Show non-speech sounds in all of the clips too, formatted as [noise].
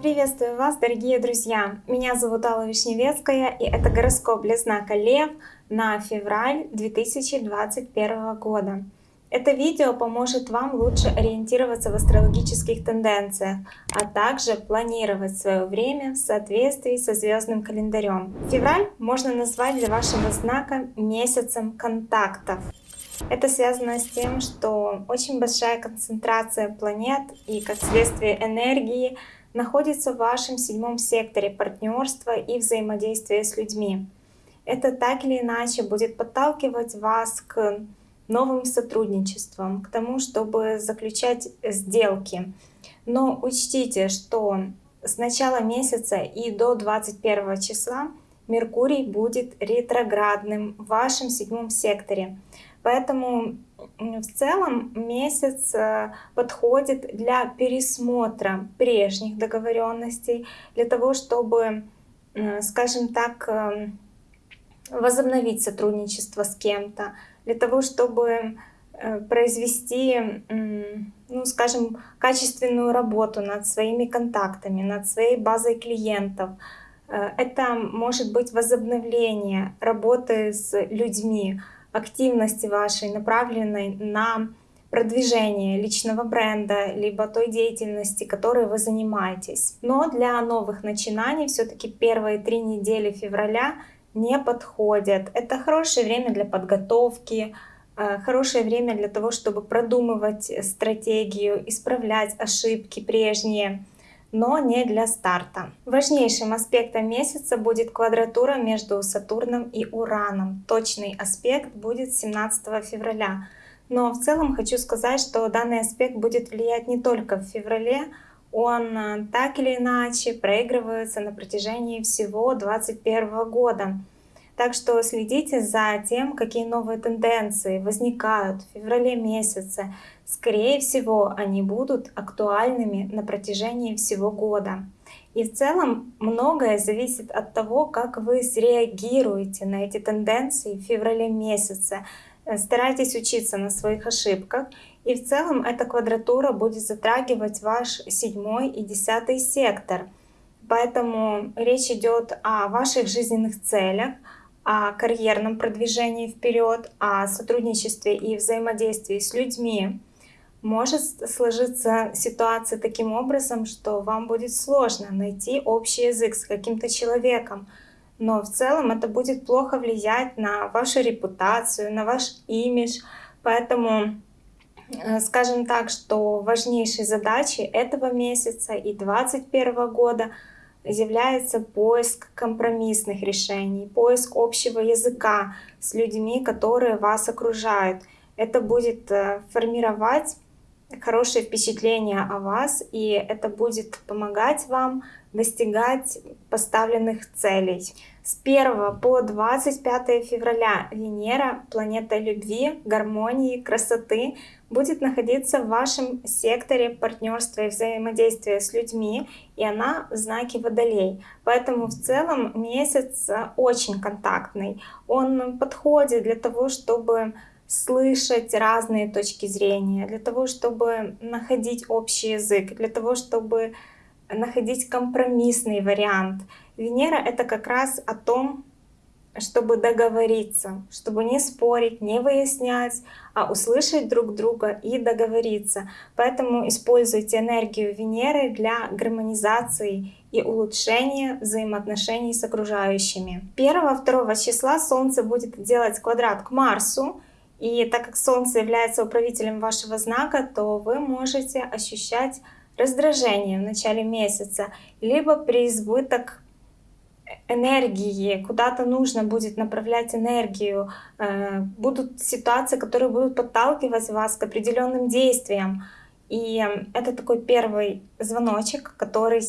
Приветствую вас, дорогие друзья! Меня зовут Алла Вишневецкая, и это гороскоп для знака Лев на февраль 2021 года. Это видео поможет вам лучше ориентироваться в астрологических тенденциях, а также планировать свое время в соответствии со звездным календарем. Февраль можно назвать для вашего знака месяцем контактов. Это связано с тем, что очень большая концентрация планет и, как следствие, энергии находится в вашем седьмом секторе партнерства и взаимодействия с людьми. Это так или иначе будет подталкивать вас к новым сотрудничествам, к тому, чтобы заключать сделки. Но учтите, что с начала месяца и до 21 числа Меркурий будет ретроградным в вашем седьмом секторе. Поэтому в целом месяц э, подходит для пересмотра прежних договоренностей, для того, чтобы, скажем так, э, возобновить сотрудничество с кем-то, для того, чтобы э, произвести, ну, скажем, качественную работу над своими контактами, над своей базой клиентов. Это может быть возобновление работы с людьми, активности вашей, направленной на продвижение личного бренда, либо той деятельности, которой вы занимаетесь. Но для новых начинаний все-таки первые три недели февраля не подходят. Это хорошее время для подготовки, э, хорошее время для того, чтобы продумывать стратегию, исправлять ошибки прежние, но не для старта. Важнейшим аспектом месяца будет квадратура между Сатурном и Ураном. Точный аспект будет 17 февраля. Но в целом хочу сказать, что данный аспект будет влиять не только в феврале, он э, так или иначе проигрывается на протяжении всего 2021 года. Так что следите за тем, какие новые тенденции возникают в феврале месяце. Скорее всего, они будут актуальными на протяжении всего года. И в целом многое зависит от того, как вы среагируете на эти тенденции в феврале месяце. Э, старайтесь учиться на своих ошибках и в целом эта квадратура будет затрагивать ваш седьмой и десятый сектор. Поэтому речь идет о ваших жизненных целях, о карьерном продвижении вперед, о сотрудничестве и взаимодействии с людьми. Может сложиться ситуация таким образом, что вам будет сложно найти общий язык с каким-то человеком, но в целом это будет плохо влиять на вашу репутацию, на ваш имидж. Поэтому Э, скажем так, что важнейшей задачей этого месяца и 2021 года является поиск компромиссных решений, поиск общего языка с людьми, которые вас окружают. Это будет э, формировать хорошее впечатление о вас, и это будет помогать вам достигать поставленных целей. С 1 по 25 февраля Венера, планета любви, гармонии, красоты, будет находиться в вашем секторе партнерства и взаимодействия с людьми, и она в знаке Водолей. Поэтому в целом месяц очень контактный. Он подходит для того, чтобы слышать разные точки зрения, для того, чтобы находить общий язык, для того, чтобы находить компромиссный вариант. Венера — это как раз о том, чтобы договориться, чтобы не спорить, не выяснять, а услышать друг друга и договориться. Поэтому используйте энергию Венеры для гармонизации и улучшения взаимоотношений с окружающими. 1-2 числа Солнце будет делать квадрат к Марсу, и так как Солнце является управителем вашего знака, то вы можете ощущать раздражение в начале месяца, либо преизбыток энергии, куда-то нужно будет направлять энергию, э, будут ситуации, которые будут подталкивать вас к определенным действиям. И это такой первый звоночек, который,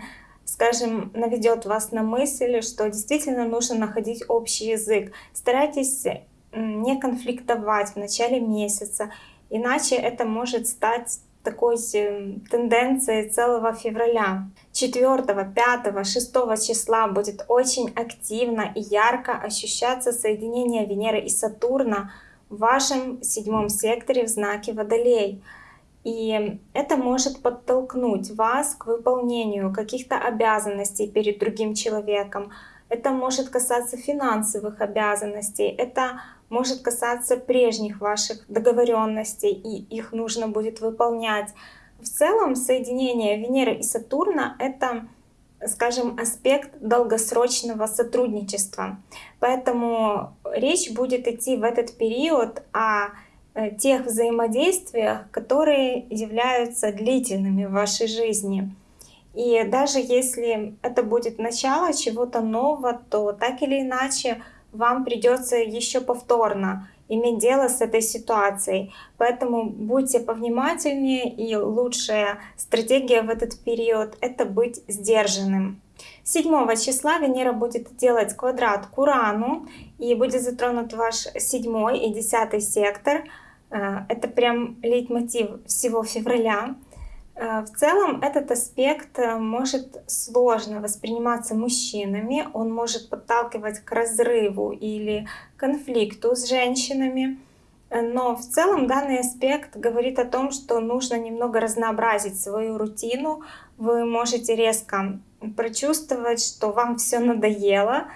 [laughs] скажем, наведет вас на мысль, что действительно нужно находить общий язык. Старайтесь не конфликтовать в начале месяца, иначе это может стать такой тенденцией целого февраля. 4, 5, 6 числа будет очень активно и ярко ощущаться соединение Венеры и Сатурна в вашем седьмом секторе в знаке Водолей. И это может подтолкнуть вас к выполнению каких-то обязанностей перед другим человеком. Это может касаться финансовых обязанностей, это может касаться прежних ваших договоренностей, и их нужно будет выполнять. В целом соединение Венеры и Сатурна — это скажем, аспект долгосрочного сотрудничества. Поэтому речь будет идти в этот период о э, тех взаимодействиях, которые являются длительными в вашей жизни. И даже если это будет начало чего-то нового, то так или иначе вам придется еще повторно иметь дело с этой ситуацией. Поэтому будьте повнимательнее и лучшая стратегия в этот период — это быть сдержанным. 7 числа Венера будет делать квадрат к Урану и будет затронут ваш 7 и 10 сектор. Э, это прям лейтмотив всего февраля. Э, в целом этот аспект э, может сложно восприниматься мужчинами, он может подталкивать к разрыву или конфликту с женщинами. Э, но в целом данный аспект говорит о том, что нужно немного разнообразить свою рутину. Вы можете резко прочувствовать, что вам все надоело,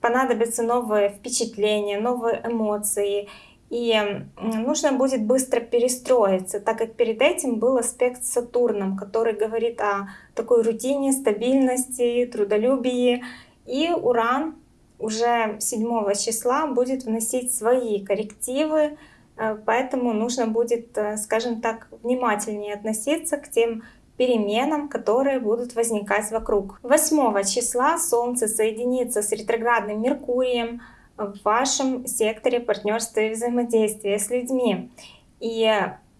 понадобятся новые впечатления, новые эмоции. И нужно будет быстро перестроиться, так как перед этим был аспект с Сатурном, который говорит о такой рутине, стабильности, трудолюбии. И Уран уже 7 числа будет вносить свои коррективы, э, поэтому нужно будет, э, скажем так, внимательнее относиться к тем переменам, которые будут возникать вокруг. 8 числа Солнце соединится с ретроградным Меркурием, в вашем секторе партнерства и взаимодействия с людьми. И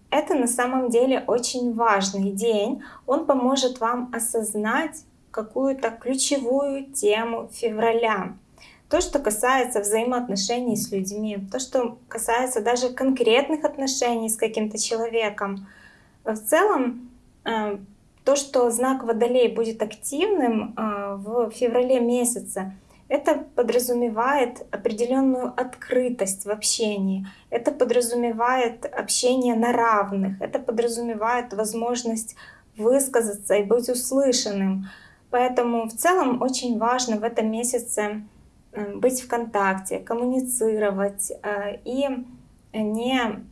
это на самом деле очень важный день. Он поможет вам осознать какую-то ключевую тему февраля. То, что касается взаимоотношений с людьми, то, что касается даже конкретных отношений с каким-то человеком. В целом, э, то, что знак Водолей будет активным э, в феврале месяце, это подразумевает определенную открытость в общении, это подразумевает общение на равных, это подразумевает возможность высказаться и быть услышанным. Поэтому в целом очень важно в этом месяце э, быть в контакте, коммуницировать э, и не,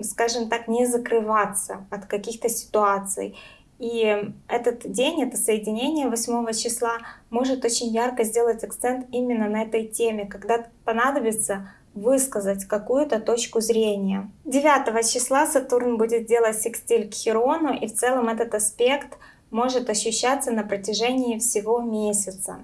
скажем так, не закрываться от каких-то ситуаций. И этот день, это соединение 8 числа может очень ярко сделать акцент именно на этой теме, когда понадобится высказать какую-то точку зрения. 9 числа Сатурн будет делать секстиль к Хирону, и в целом этот аспект может ощущаться на протяжении всего месяца.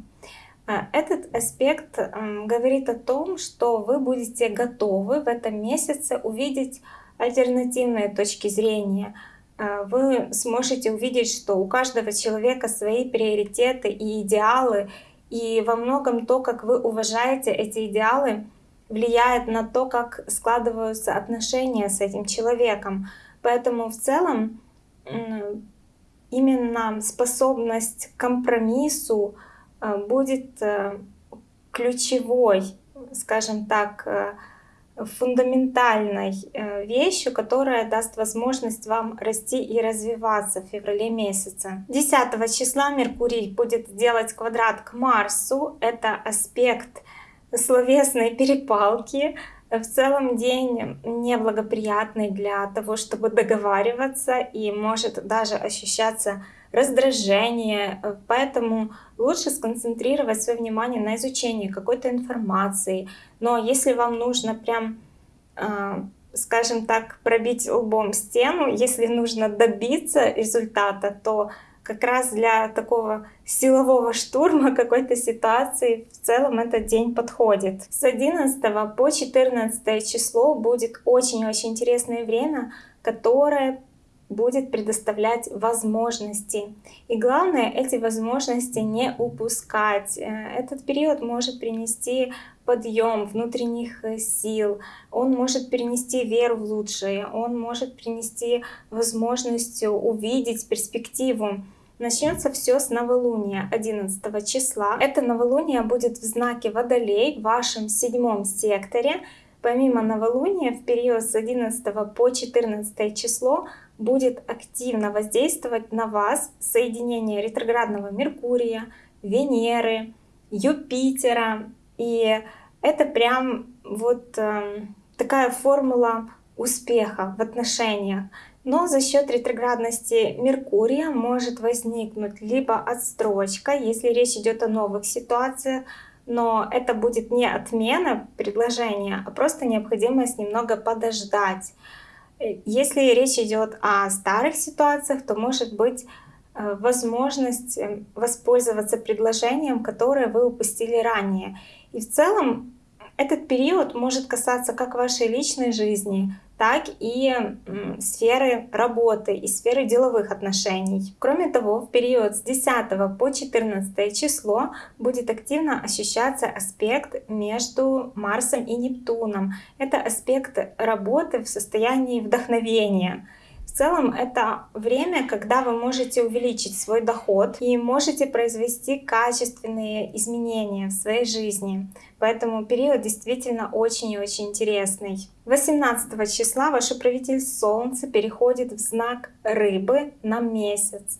А, этот аспект говорит о том, что вы будете готовы в этом месяце увидеть альтернативные точки зрения, вы сможете увидеть, что у каждого человека свои приоритеты и идеалы, и во многом то, как вы уважаете эти идеалы, влияет на то, как складываются отношения с этим человеком. Поэтому в целом именно способность к компромиссу а, будет э, ключевой, скажем так, э, фундаментальной э, вещью, которая даст возможность вам расти и развиваться в феврале месяце. 10 числа Меркурий будет делать квадрат к Марсу. Это аспект словесной перепалки. В целом день неблагоприятный для того, чтобы договариваться и может даже ощущаться раздражение. Поэтому лучше сконцентрировать свое внимание на изучении какой-то информации. Но если вам нужно прям, а, скажем так, пробить лбом стену, если нужно добиться результата, то как раз для такого силового штурма [laughs] какой-то ситуации в целом этот день подходит. С 11 по 14 число будет очень-очень интересное время, которое будет предоставлять возможности. И главное, эти возможности не упускать. Э, этот период может принести подъем внутренних э, сил, он может принести веру в лучшее, он может принести возможность увидеть перспективу. Начнется все с новолуния 11 числа. Это новолуние будет в знаке Водолей в вашем седьмом секторе. Помимо новолуния, в период с 11 по 14 число будет активно воздействовать на вас соединение ретроградного Меркурия, Венеры, Юпитера. И это прям вот э, такая формула успеха в отношениях. Но за счет ретроградности Меркурия может возникнуть либо отстрочка, если речь идет о новых ситуациях, но это будет не отмена предложения, а просто необходимость немного подождать. Если речь идет о старых ситуациях, то может быть э, возможность э, воспользоваться предложением, которое вы упустили ранее. И в целом этот период может касаться как вашей личной жизни, так и сферы работы и сферы деловых отношений. Кроме того, в период с 10 по 14 число будет активно ощущаться аспект между Марсом и Нептуном. Это аспект работы в состоянии вдохновения. Целом это время, когда вы можете увеличить свой доход и можете произвести качественные изменения в своей жизни. Поэтому период действительно очень и очень интересный. 18 числа ваш управитель Солнца переходит в знак Рыбы на месяц.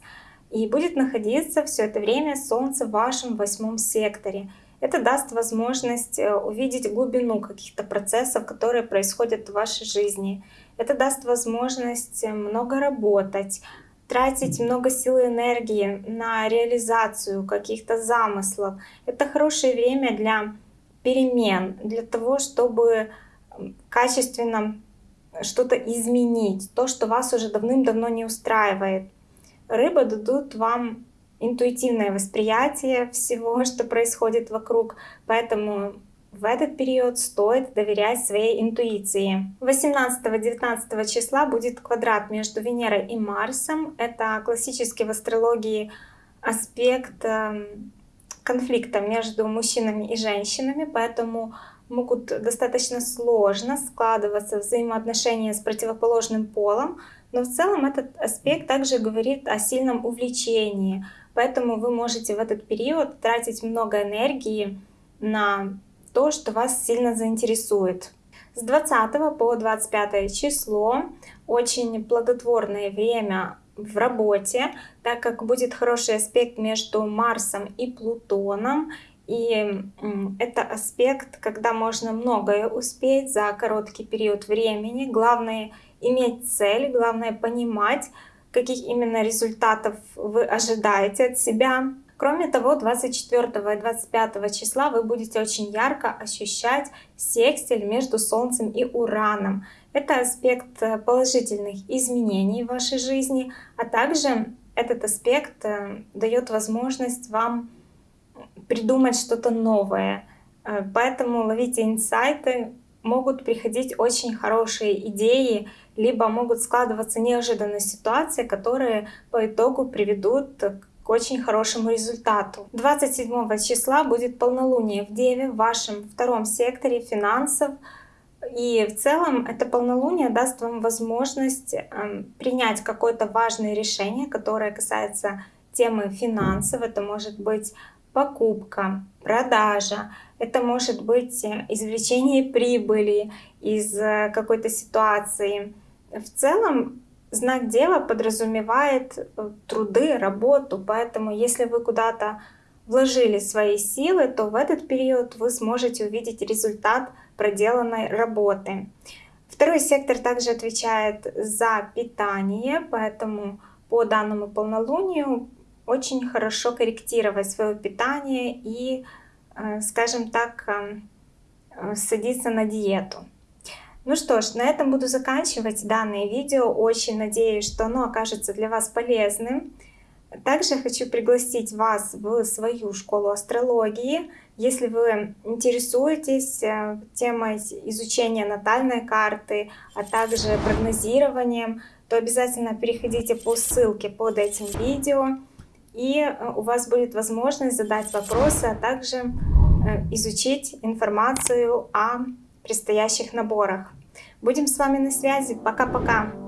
И будет находиться все это время Солнце в вашем восьмом секторе. Это даст возможность э, увидеть глубину каких-то процессов, которые происходят в вашей жизни. Это даст возможность много работать, тратить много сил и энергии на реализацию каких-то замыслов. Это хорошее время для перемен, для того, чтобы качественно что-то изменить, то, что вас уже давным-давно не устраивает. Рыбы дадут вам интуитивное восприятие всего, [laughs] что происходит вокруг, поэтому в этот период стоит доверять своей интуиции. 18-19 числа будет квадрат между Венерой и Марсом. Это классический в астрологии аспект эм, конфликта между мужчинами и женщинами, поэтому могут достаточно сложно складываться взаимоотношения с противоположным полом, но в целом этот аспект также говорит о сильном увлечении, поэтому вы можете в этот период тратить много энергии на то, что вас сильно заинтересует. С 20 по 25 число очень плодотворное время в работе, так как будет хороший аспект между Марсом и Плутоном. И это аспект, когда можно многое успеть за короткий период времени. Главное иметь цель, главное понимать, каких именно результатов вы ожидаете от себя. Кроме того, 24 и 25 числа вы будете очень ярко ощущать секстиль между Солнцем и Ураном. Это аспект э, положительных изменений в вашей жизни, а также этот аспект э, дает возможность вам придумать что-то новое. Э, поэтому ловите инсайты, могут приходить очень хорошие идеи, либо могут складываться неожиданные ситуации, которые по итогу приведут к очень хорошему результату. 27 числа будет полнолуние в Деве в вашем втором секторе финансов. И в целом это полнолуние даст вам возможность эм, принять какое-то важное решение, которое касается темы финансов. Это может быть покупка, продажа, это может быть извлечение прибыли из э, какой-то ситуации. В целом знак Дева подразумевает э, труды, работу, поэтому если вы куда-то вложили свои силы, то в этот период вы сможете увидеть результат проделанной работы. Второй сектор также отвечает за питание, поэтому по данному полнолунию очень хорошо корректировать свое питание и, э, скажем так, э, садиться на диету. Ну что ж, на этом буду заканчивать данное видео. Очень надеюсь, что оно окажется для вас полезным. Также хочу пригласить вас в свою школу астрологии. Если вы интересуетесь э, темой изучения натальной карты, а также прогнозированием, то обязательно переходите по ссылке под этим видео. И э, у вас будет возможность задать вопросы, а также э, изучить информацию о предстоящих наборах. Будем с вами на связи. Пока-пока!